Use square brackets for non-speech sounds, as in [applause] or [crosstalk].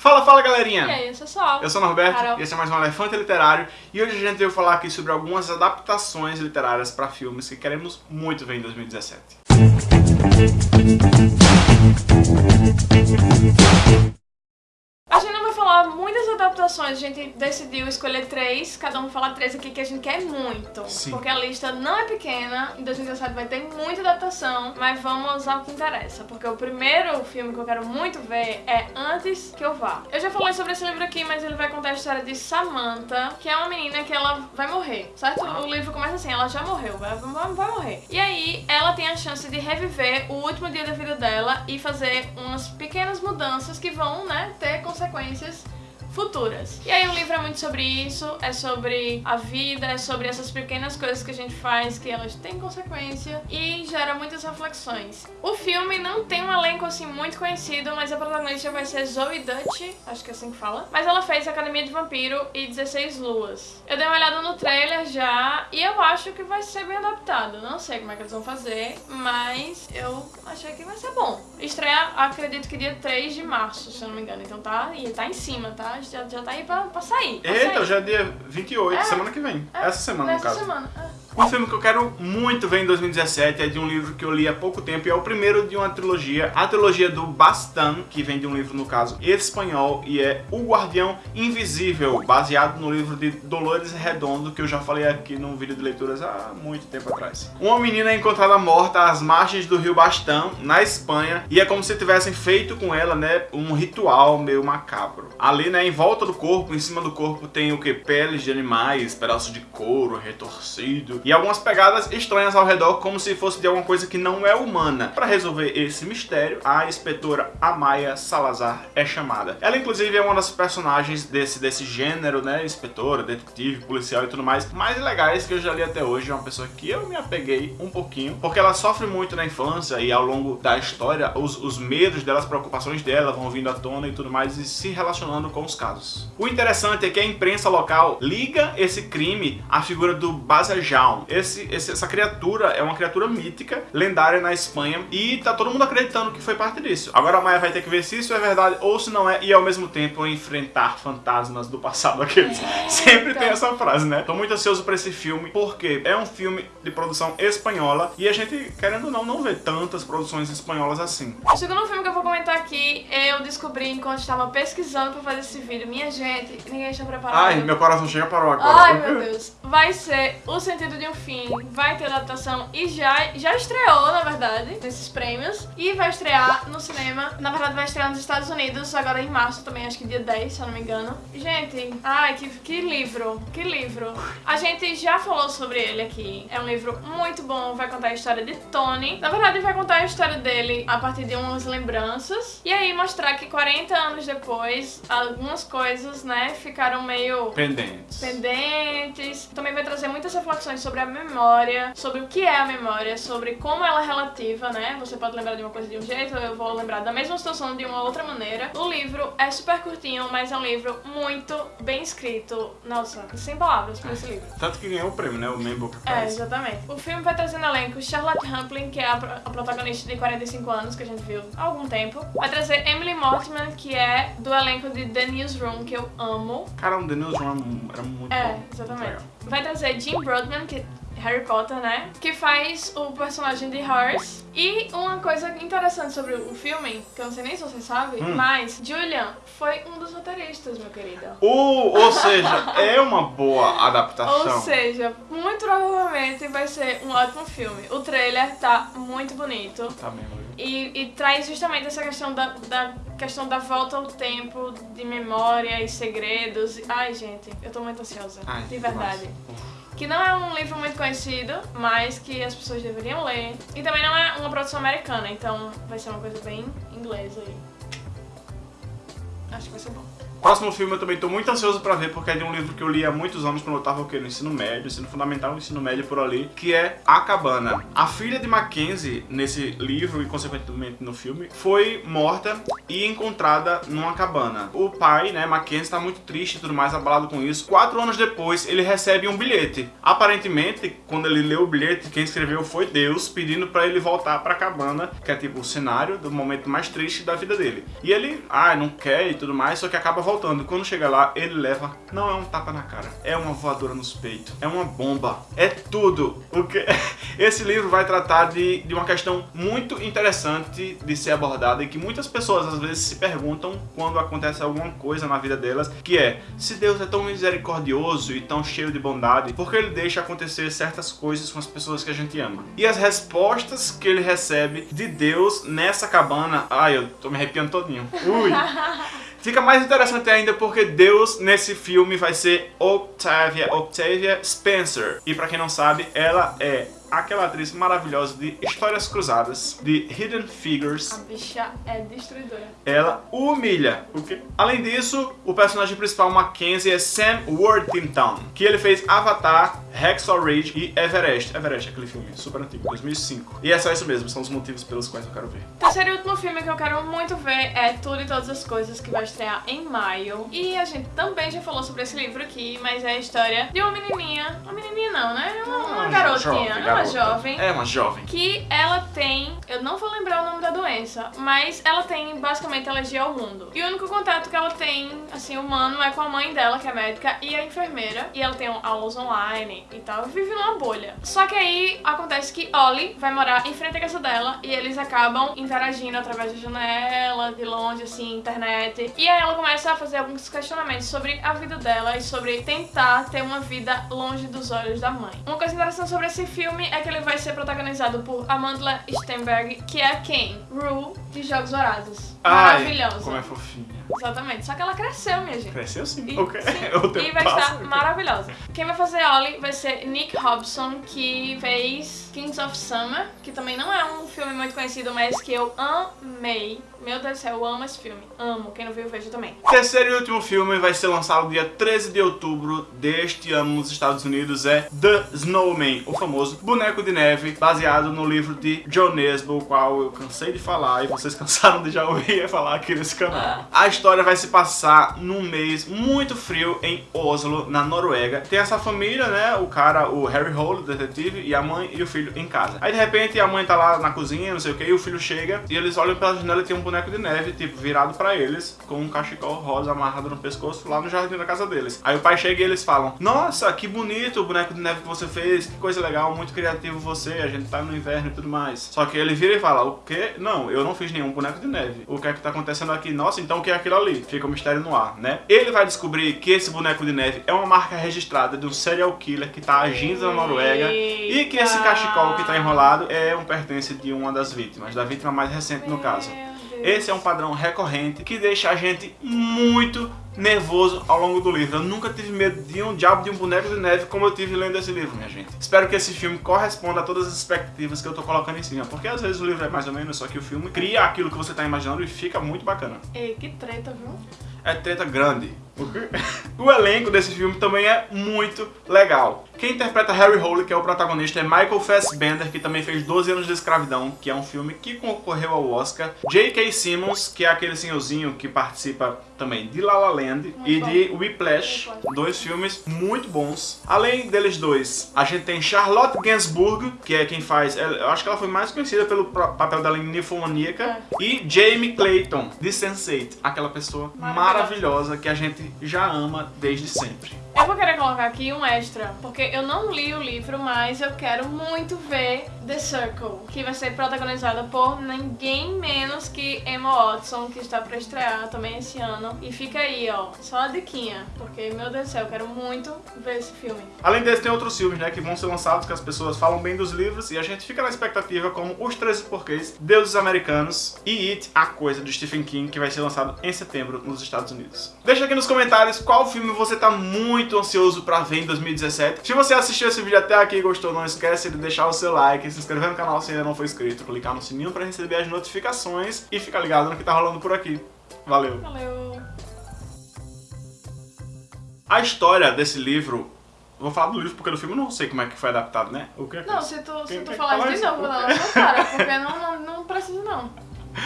Fala, fala galerinha! E aí, eu sou Sol. Eu sou o Norberto Carol. e esse é mais um Elefante Literário e hoje a gente veio falar aqui sobre algumas adaptações literárias para filmes que queremos muito ver em 2017. A gente não vai falar adaptações, a gente decidiu escolher três, cada um vai falar três aqui que a gente quer muito. Sim. Porque a lista não é pequena, em 2017 vai ter muita adaptação, mas vamos ao que interessa. Porque o primeiro filme que eu quero muito ver é Antes Que Eu Vá. Eu já falei sobre esse livro aqui, mas ele vai contar a história de Samantha, que é uma menina que ela vai morrer, certo? O livro começa assim, ela já morreu, vai, vai, vai morrer. E aí, ela tem a chance de reviver o último dia da vida dela e fazer umas pequenas mudanças que vão, né, ter consequências futuras. E aí o livro é muito sobre isso, é sobre a vida, é sobre essas pequenas coisas que a gente faz que elas têm consequência e gera muitas reflexões. O filme não tem um elenco assim muito conhecido, mas a protagonista vai ser Zoe Dutch, acho que é assim que fala. Mas ela fez Academia de Vampiro e 16 Luas. Eu dei uma olhada no trailer já e eu acho que vai ser bem adaptado. Não sei como é que eles vão fazer, mas eu achei que vai ser bom. Estreia, acredito que dia 3 de março, se eu não me engano. Então tá, e tá em cima, tá? Já, já tá aí pra, pra sair. pra Eita, sair. já é dia 28, É. semana que vem. É, Essa semana, no caso. semana. é. Um filme que eu quero muito ver em 2017 é de um livro que eu li há pouco tempo e é o primeiro de uma trilogia, a trilogia do Bastan, que vem de um livro, no caso, espanhol, e é O Guardião Invisível, baseado no livro de Dolores Redondo, que eu já falei aqui num vídeo de leituras há muito tempo atrás. Uma menina é encontrada morta às margens do rio Bastan, na Espanha, e é como se tivessem feito com ela, né, um ritual meio macabro. Ali, né, em volta do corpo, em cima do corpo, tem o que? Peles de animais, pedaços de couro retorcido e algumas pegadas estranhas ao redor, como se fosse de alguma coisa que não é humana. Para resolver esse mistério, a inspetora Amaya Salazar é chamada. Ela, inclusive, é uma das personagens desse, desse gênero, né? Inspetora, detetive, policial e tudo mais, mais legais que eu já li até hoje. É uma pessoa que eu me apeguei um pouquinho, porque ela sofre muito na infância e ao longo da história, os, os medos dela, as preocupações dela vão vindo à tona e tudo mais, e se relacionando com os casos. O interessante é que a imprensa local liga esse crime à figura do Esse, esse- essa criatura é uma criatura mítica, lendária na Espanha, e tá todo mundo acreditando que foi parte disso. Agora a Maia vai ter que ver se isso é verdade ou se não é, e ao mesmo tempo enfrentar fantasmas do passado. [laughs] Aqueles. Sempre tem essa frase, né? Tô muito ansioso pra esse filme, porque é um filme de produção espanhola, e a gente, querendo ou não, não vê tantas produções espanholas assim. O segundo filme que eu vou comentar aqui, eu descobri enquanto estava pesquisando pra fazer esse vídeo. Minha gente, ninguém está preparado. Ai, meu coração chega parou agora. Ai, meu Deus. Vai ser O Sentido de um Fim, vai ter adaptação e já, já estreou, na verdade, nesses prêmios. E vai estrear no cinema. Na verdade, vai estrear nos Estados Unidos, agora em março também, acho que dia 10, se eu não me engano. Gente, ai, que, que livro, que livro. A gente já falou sobre ele aqui. É um livro muito bom, vai contar a história de Tony. Na verdade, vai contar a história dele a partir de umas lembranças. E aí mostrar que 40 anos depois, algumas coisas, né, ficaram meio Pendentes. pendentes. Também vai trazer muitas reflexões sobre a memória, sobre o que é a memória, sobre como ela é relativa, né? Você pode lembrar de uma coisa de um jeito, eu vou lembrar da mesma situação de uma outra maneira. O livro é super curtinho, mas é um livro muito bem escrito. Nossa, sem palavras pra esse livro. Tanto que ganhou o prêmio, né? O Man Book É, Prize. exatamente. O filme vai trazer no elenco Charlotte Rampling, que é a, a protagonista de 45 anos, que a gente viu há algum tempo. Vai trazer Emily Mortimer, que é do elenco de The Newsroom, que eu amo. Cara, o The Newsroom era muito É, bom. muito exatamente. legal. Vai trazer Jim Broadman, que Harry Potter, né? Que faz o personagem de Horace. E uma coisa interessante sobre o filme, que eu não sei nem se você sabe, Hum. mas Julian foi um dos roteiristas, meu querido. Ou, ou seja, é uma boa adaptação. Ou seja, muito provavelmente vai ser um ótimo filme. O trailer tá muito bonito. Tá mesmo. E, e traz justamente essa questão da, da questão da volta ao tempo, de memória e segredos. Ai, gente, eu tô muito ansiosa. Ai, de verdade. Que não é um livro muito conhecido, mas que as pessoas deveriam ler. E também não é uma produção americana, então vai ser uma coisa bem inglesa aí. Acho que vai ser bom. Próximo filme eu também tô muito ansioso pra ver, porque é de um livro que eu li há muitos anos quando eu tava o quê? no ensino médio, ensino fundamental, ensino médio por ali, que é A Cabana. A filha de Mackenzie, nesse livro e consequentemente no filme, foi morta e encontrada numa cabana. O pai, né, Mackenzie, tá muito triste e tudo mais, abalado com isso. Quatro anos depois, ele recebe um bilhete. Aparentemente, quando ele leu o bilhete, quem escreveu foi Deus, pedindo pra ele voltar pra cabana, que é tipo o cenário do momento mais triste da vida dele. E ele, ah, não quer e tudo mais, só que acaba voltando. Quando chega lá, ele leva, não é um tapa na cara, é uma voadora nos peitos, é uma bomba, é tudo. Porque [laughs] esse livro vai tratar de, de uma questão muito interessante de ser abordada e que muitas pessoas às vezes se perguntam quando acontece alguma coisa na vida delas, que é, se Deus é tão misericordioso e tão cheio de bondade, por que ele deixa acontecer certas coisas com as pessoas que a gente ama? E as respostas que ele recebe de Deus nessa cabana, ai, eu tô me arrepiando todinho. Ui! [laughs] Fica mais interessante ainda porque Deus nesse filme vai ser Octavia, Octavia Spencer. E pra quem não sabe, ela é aquela atriz maravilhosa de Histórias Cruzadas, de Hidden Figures. A bicha é destruidora. Ela humilha. O quê? Além disso, o personagem principal, Mackenzie, é Sam Worthington, que ele fez Avatar, Hacksaw Ridge e Everest. Everest, aquele filme super antigo, 2005. E é só isso mesmo, são os motivos pelos quais eu quero ver. Terceiro e último filme que eu quero muito ver é Tudo e Todas as Coisas, que vai estrear em maio. E a gente também já falou sobre esse livro aqui, mas é a história de uma menininha, uma menininha não, né? Uma, garotinha, jovem, é uma jovem. É uma jovem. Que ela tem, eu não vou lembrar o nome da doença, mas ela tem basicamente alergia ao mundo. E o único contato que ela tem, assim, humano, é com a mãe dela, que é médica, e a enfermeira. E ela tem aulas online e tal, vive numa bolha. Só que aí acontece que Ollie vai morar em frente à casa dela e eles acabam interagindo através da janela, de longe, assim, internet. E aí ela começa a fazer alguns questionamentos sobre a vida dela e sobre tentar ter uma vida longe dos olhos da mãe. Uma coisa interessante sobre esse filme é que ele vai ser protagonizado por Amanda Stenberg, que é quem? Rue de Jogos Vorazes. Maravilhosa. como é fofinha. Exatamente. Só que ela cresceu, minha gente. Cresceu sim. E, ok. sim, [laughs] e vai estar ok. maravilhosa. Quem vai fazer Ollie vai ser Nick Hobson, que fez Kings of Summer, que também não é um filme muito conhecido, mas que eu amei. Meu Deus do céu, eu amo esse filme. Amo. Quem não viu, veja também. Terceiro e último filme vai ser lançado dia 13 de outubro deste ano nos Estados Unidos é The Snowman, o famoso boneco de neve, baseado no livro de John Nesbo, o qual eu cansei de falar e vocês [laughs] cansaram de já ouvir falar aqui nesse canal. A história vai se passar num mês muito frio em Oslo, na Noruega. Tem essa família, né, o cara, o Harry Hole, o detetive, e a mãe e o filho em casa. Aí de repente a mãe tá lá na cozinha, não sei o que, e o filho chega e eles olham pela janela e tem um boneco de neve, tipo, virado pra eles, com um cachecol rosa amarrado no pescoço lá no jardim da casa deles. Aí o pai chega e eles falam: Nossa, que bonito o boneco de neve que você fez, coisa legal, muito criativo você, a gente tá no inverno e tudo mais. Só que ele vira e fala: O quê? Não, eu não fiz nenhum boneco de neve. O que é que tá acontecendo aqui? Nossa, então o que é aquilo ali? Fica um mistério no ar, né? Ele vai descobrir que esse boneco de neve é uma marca registrada de um serial killer que tá agindo na Noruega e que esse Eita. cachecol que tá enrolado é um pertence de uma das vítimas, da vítima mais recente no caso. Esse é um padrão recorrente que deixa a gente muito nervoso ao longo do livro. Eu nunca tive medo de um diabo de um boneco de neve como eu tive lendo esse livro, minha gente. Espero que esse filme corresponda a todas as expectativas que eu tô colocando em cima, porque às vezes o livro é mais ou menos, só que o filme cria aquilo que você tá imaginando e fica muito bacana. Ei, que treta, viu? É treta grande. O elenco desse filme também é muito legal. Quem interpreta Harry Hole, que é o protagonista, é Michael Fassbender, que também fez 12 anos de escravidão, que é um filme que concorreu ao Oscar. J.K. Simmons, que é aquele senhorzinho que participa também de La La Land e bom. de Whiplash, Muito dois filmes muito bons. Além deles dois, a gente tem Charlotte Gainsbourg, que é quem faz, eu acho que ela foi mais conhecida pelo papel dela em Ninfomaníaca, e Jamie Clayton, de Sense8, aquela pessoa Maravilhosa. maravilhosa que a gente já ama desde sempre. Eu vou querer colocar aqui um extra, porque eu não li o livro, mas eu quero muito ver The Circle, que vai ser protagonizada por ninguém menos que Emma Watson, que está pra estrear também esse ano. E fica aí, ó, só a diquinha, porque, meu Deus do céu, eu quero muito ver esse filme. Além desse, tem outros filmes, né, que vão ser lançados, que as pessoas falam bem dos livros, e a gente fica na expectativa, como Os 13 Porquês, Deuses Americanos e It, A Coisa, do Stephen King, que vai ser lançado em setembro nos Estados Unidos. Deixa aqui nos comentários qual filme você tá muito ansioso pra ver em 2017. Se você assistiu esse vídeo até aqui e gostou, não esquece de deixar o seu like, se inscrever no canal se ainda não for inscrito, clicar no sininho pra receber as notificações e ficar ligado no que tá rolando por aqui. Valeu! Valeu! A história desse livro. Vou falar do livro porque do filme eu não sei como é que foi adaptado, né? O que é que Não, se tu, se Quem tu quer falar de novo, dar na sua cara, porque não, não, não precisa não. [laughs]